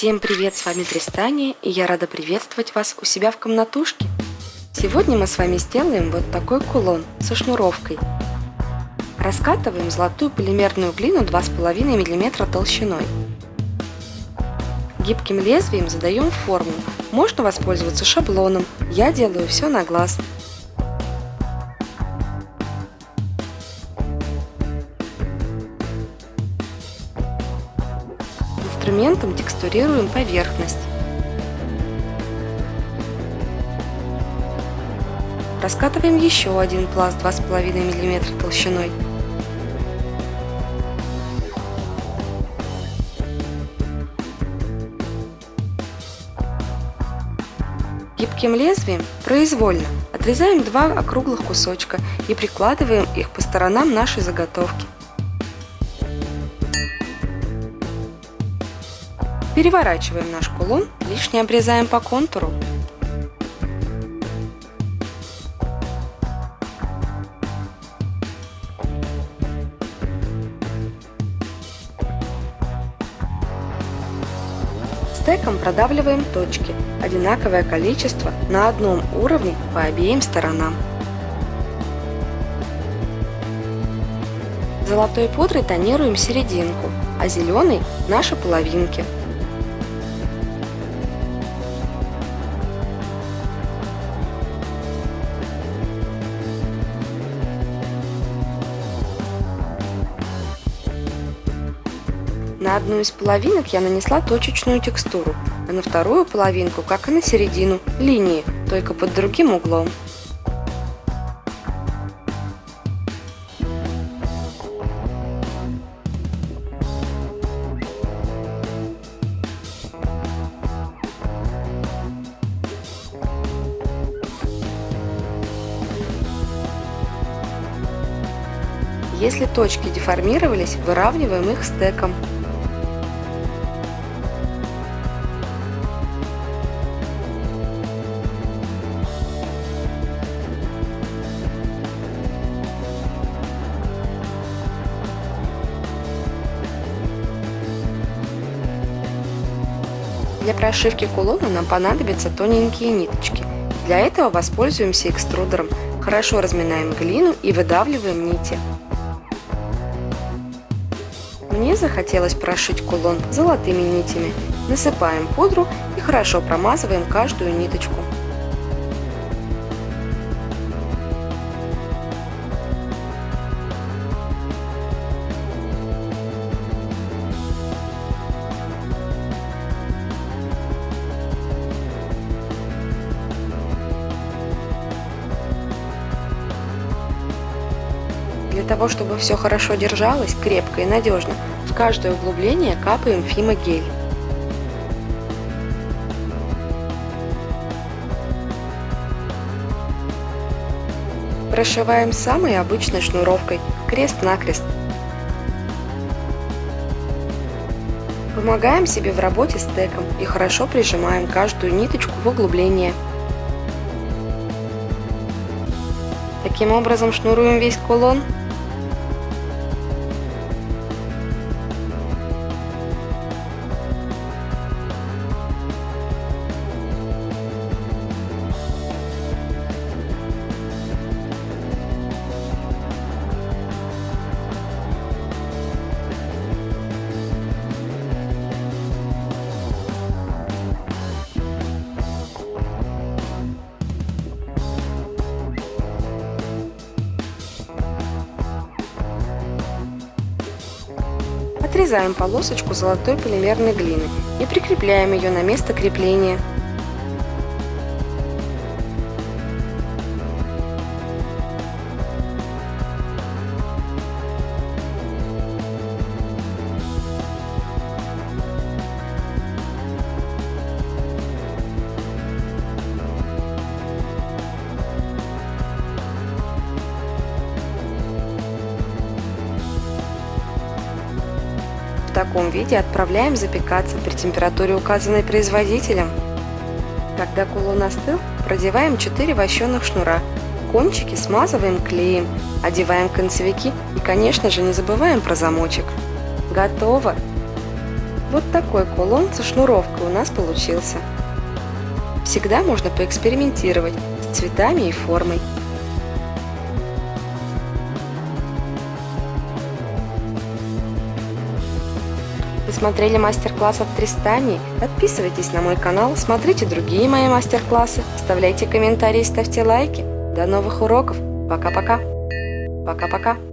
Всем привет, с вами Тристания, и я рада приветствовать вас у себя в комнатушке. Сегодня мы с вами сделаем вот такой кулон со шнуровкой. Раскатываем золотую полимерную глину 2,5 мм толщиной. Гибким лезвием задаем форму. Можно воспользоваться шаблоном, я делаю все на глаз. Инструментом текстурируем поверхность. Раскатываем еще один пласт 2,5 мм толщиной. Гибким лезвием произвольно отрезаем два округлых кусочка и прикладываем их по сторонам нашей заготовки. Переворачиваем наш кулон, лишнее обрезаем по контуру. Стеком продавливаем точки, одинаковое количество на одном уровне по обеим сторонам. Золотой пудрой тонируем серединку, а зеленый – наши половинки. На одну из половинок я нанесла точечную текстуру, а на вторую половинку, как и на середину, линии, только под другим углом. Если точки деформировались, выравниваем их стеком. Для прошивки кулона нам понадобятся тоненькие ниточки. Для этого воспользуемся экструдером. Хорошо разминаем глину и выдавливаем нити. Мне захотелось прошить кулон золотыми нитями. Насыпаем пудру и хорошо промазываем каждую ниточку. Для того, чтобы все хорошо держалось, крепко и надежно, в каждое углубление капаем фимогель. Прошиваем самой обычной шнуровкой, крест-накрест. Помогаем себе в работе стеком и хорошо прижимаем каждую ниточку в углубление. Таким образом шнуруем весь кулон Отрезаем полосочку золотой полимерной глины и прикрепляем ее на место крепления. Таком виде отправляем запекаться при температуре, указанной производителем. Когда кулон остыл, продеваем 4 вощеных шнура кончики смазываем клеем, одеваем концевики и, конечно же, не забываем про замочек. Готово! Вот такой кулон со шнуровкой у нас получился. Всегда можно поэкспериментировать с цветами и формой. Вы смотрели мастер-класс от Тристани? Подписывайтесь на мой канал, смотрите другие мои мастер-классы, оставляйте комментарии, ставьте лайки. До новых уроков. Пока-пока. Пока-пока.